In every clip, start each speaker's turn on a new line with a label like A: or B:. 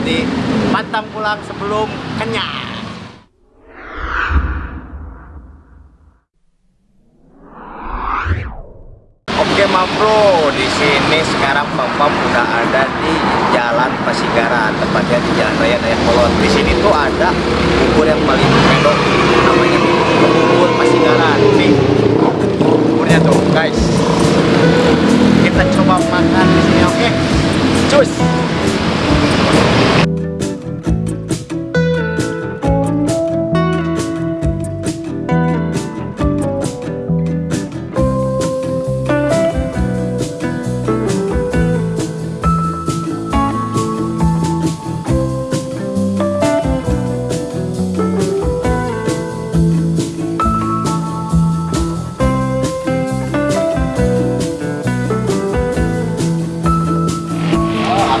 A: di Pantang Pulang sebelum kenyang Oke Ma Bro, di sini sekarang Pam udah ada di Jalan Pasigaran, tepatnya di Jalan Raya Dayakolot. Di sini tuh ada bubur yang paling mendok,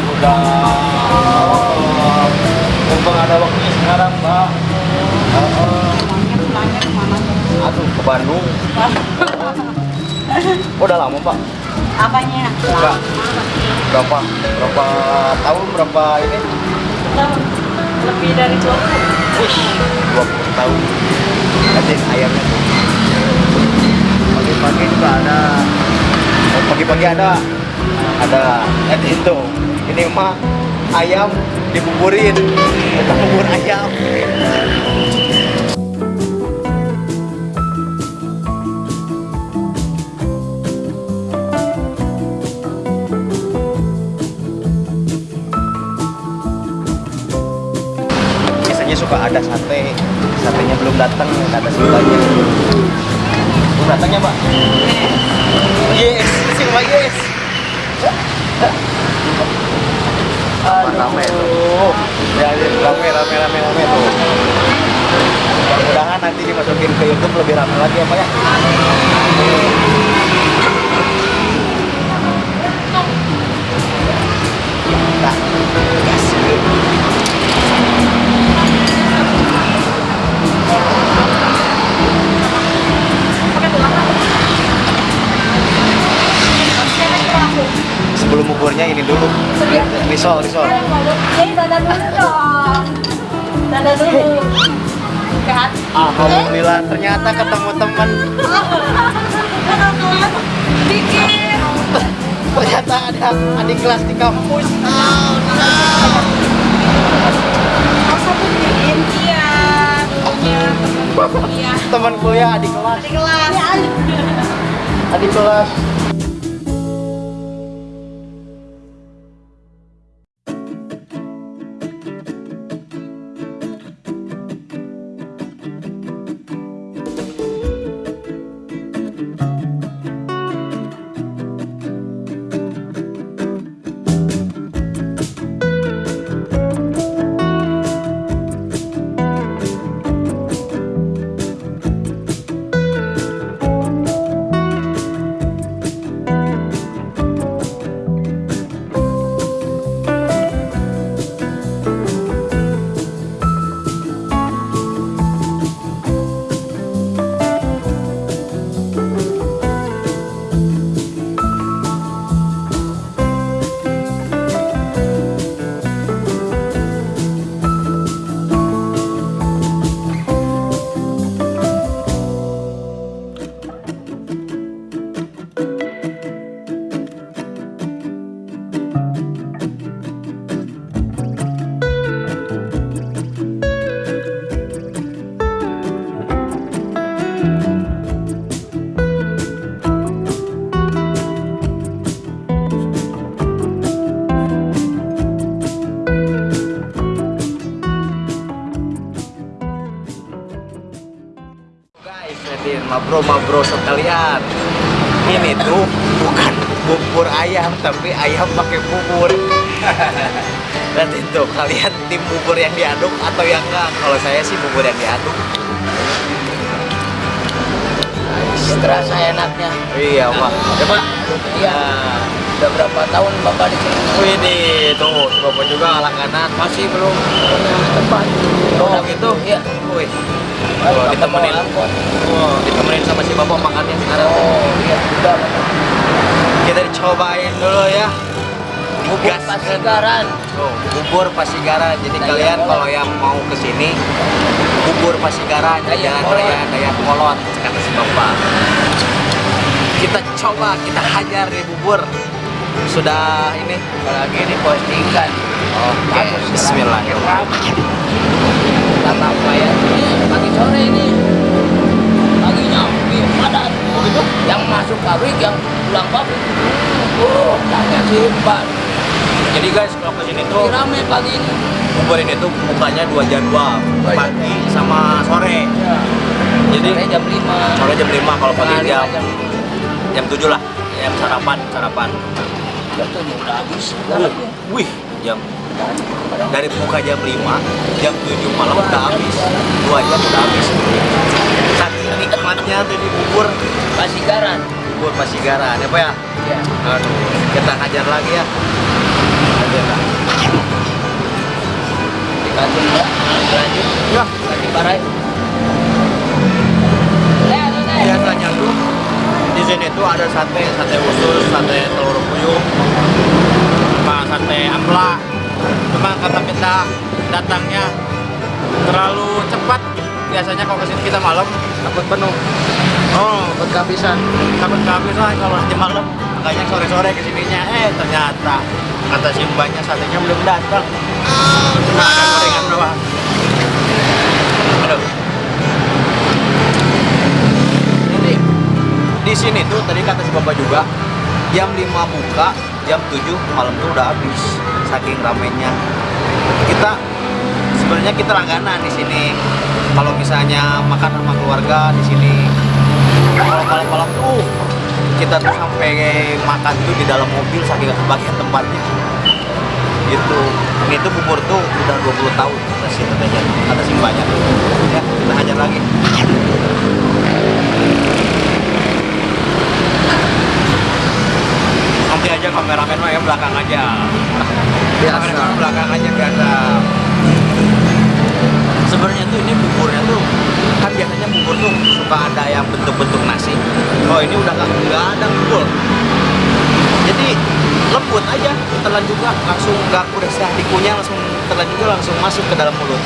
A: udah mumpung ada waktunya sekarang mbak aduh ke Bandung. oh, udah lama mbak
B: Apanya?
A: Enggak. berapa? Berapa tahun? Berapa ini?
B: Tahun. Lebih dari 20
A: Wih, 20 tahun. Nanti ayamnya tuh. Pagi-pagi juga ada. Oh, pagi-pagi ada. Ada. Nanti itu ini mah ayam dibuburin. Bukan bubur ayam. Biasanya suka ada sate. Satenya belum datang ada sebelahnya belum datangnya mbak yes sih mbak yes Rame tuh ya, ya, rame rame rame rame tuh. Mudah-mudahan nanti dimasukin ke YouTube lebih rame lagi ya pak ya. Nah, gas. Risol risol.
B: Jadi dulu dong.
A: Alhamdulillah ternyata ketemu teman ternyata ada adik kelas di kampus.
B: Masa buktiin? Iya. Dulunya
A: teman kuliah adik kelas.
B: Di kelas.
A: Adik kelas jadi mabro mabro sekalian. Ini tuh bukan bubur ayam, tapi ayam pakai bubur. Dan itu kalian tim bubur yang diaduk atau yang enggak? Kalau saya sih bubur yang diaduk.
C: terasa enaknya.
A: Iya, Pak. Coba.
C: Iya. Udah berapa tahun Bapak di sini?
A: Wih, nih, tuh, Bapak juga langganan. Masih belum punya tempat. Oh, gitu?
C: Iya.
A: Wih. Tuh, ditemenin. Oh, ditemenin sama si Bapak makannya sekarang.
C: Oh, iya. Udah.
A: Kita dicobain dulu ya.
C: Bubur. Pasigaran.
A: Tuh, bubur Pasigaran. Jadi
C: Dayak
A: kalian
C: Kolot.
A: kalau yang mau ke sini bubur Pasigaran Jalan. Raya Dayak Kolot kata si Bapak. Kita coba kita hajar nih bubur. Sudah ini
C: Apalagi ini postingan.
A: Oke,
C: Bagus,
A: bismillahirrahmanirrahim.
C: Ini pagi sore ini paginya lebih padat. Begitu? Yang masuk pabrik, yang pulang pabrik. Oh, tanya simpan.
A: Jadi guys, kalau ke sini tuh
C: rame pagi ini.
A: bubur ini tuh bukanya dua jadwal,
C: Dua
A: pagi sama sore. Jadi
C: Sore jam 5.
A: sore jam 5 kalau pagi jam
C: jam
A: jam 7 lah. Jam sarapan, sarapan.
C: jam tujuh udah habis.
A: Wih, wih, jam dari buka jam 5, jam 7 malam udah habis. Dua jam udah habis. Saking nikmatnya tuh di bubur,
C: Pasigaran.
A: bubur Pasigaran, ya Pak ya?
C: Ya.
A: Aduh, kita ngajar lagi ya.
C: Dikasih ya. Lanjut.
A: Ya,
C: Lagi parai.
A: biasanya tuh di sini tuh ada sate, sate usus, sate telur puyuh, sama sate ampela. Cuma kata kita datangnya terlalu cepat. Biasanya kalau ke sini kita malam takut penuh. Oh, takut kehabisan. Takut kehabisan kalau nanti malam. Makanya sore-sore ke sininya. Eh, ternyata kata si mbaknya satenya belum datang. Cuma ada gorengan doang. Aduh. Jadi di sini tuh tadi kata si bapak juga jam 5 buka, jam 7 malam tuh udah habis saking ramenya. Kita sebenarnya kita langganan di sini. Kalau misalnya makan sama keluarga di sini, kalau malam-malam tuh kita tuh sampai makan tuh di dalam mobil saking kebagian tempatnya. Gitu. Ini tuh bubur tuh udah 20 tahun kata si tetenya, kata si mbaknya. Ya, kita hajar lagi. nanti aja kameramen mah ya belakang aja biasa. Belakang aja biasa sebenarnya tuh ini buburnya tuh kan biasanya bubur tuh suka ada yang bentuk-bentuk nasi. Oh ini udah nggak ada bubur. Jadi lembut aja telan juga langsung nggak udah sah dikunyah langsung telan juga langsung masuk ke dalam mulut.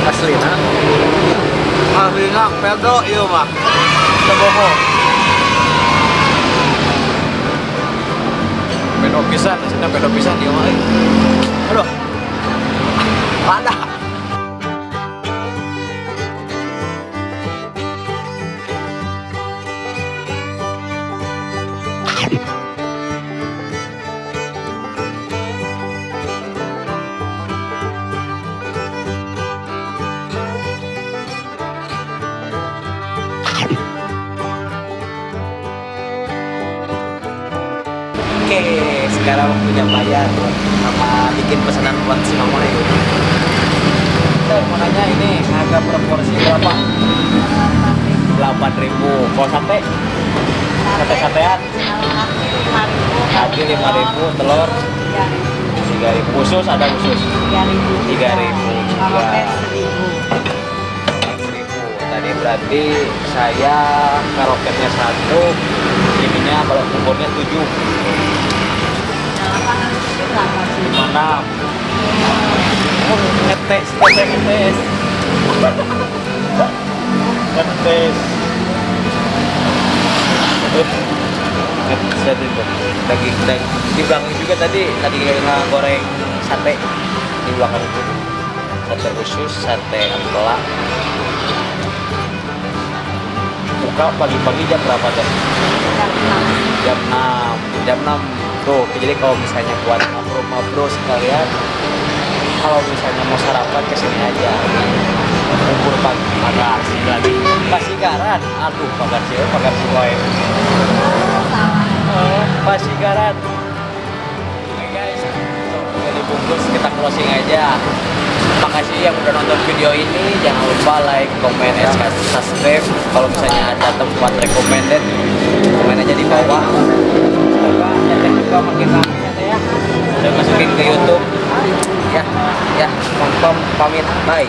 A: Asli nah asli nah pedo iya mah sebohong pedo pedo pisan dia mah eh. aduh ada sekarang waktunya bayar sama bikin pesanan buat si Mama ini. Saya mau nanya ini harga proporsi berapa? 8 ribu. Kalau sate? Sate satean? Kaki 5 ribu, telur 3 ribu. Khusus ada khusus? 3 ribu.
B: Kalau seribu.
A: 1000. Tadi berarti saya karoketnya satu, ininya kalau buburnya 7 Oh, tadi tuh daging daging juga tadi lagi goreng sate di belakang itu sate usus sate ampela buka pagi-pagi jam berapa teh jam 6 jam 6 tuh jadi kalau misalnya buat mabro-mabro sekalian kalau misalnya mau sarapan ke sini aja. Bubur pagi makasih lagi. Pasigaran aduh makasih ya makasih boy oh, pasigaran oke guys. Udah dibungkus kita closing aja. Makasih yang udah nonton video ini. Jangan lupa like comment and subscribe. Kalau misalnya ada tempat recommended komen aja di bawah teteh juga makin rame ya ya udah masukin ke YouTube ya ya pom pamit bye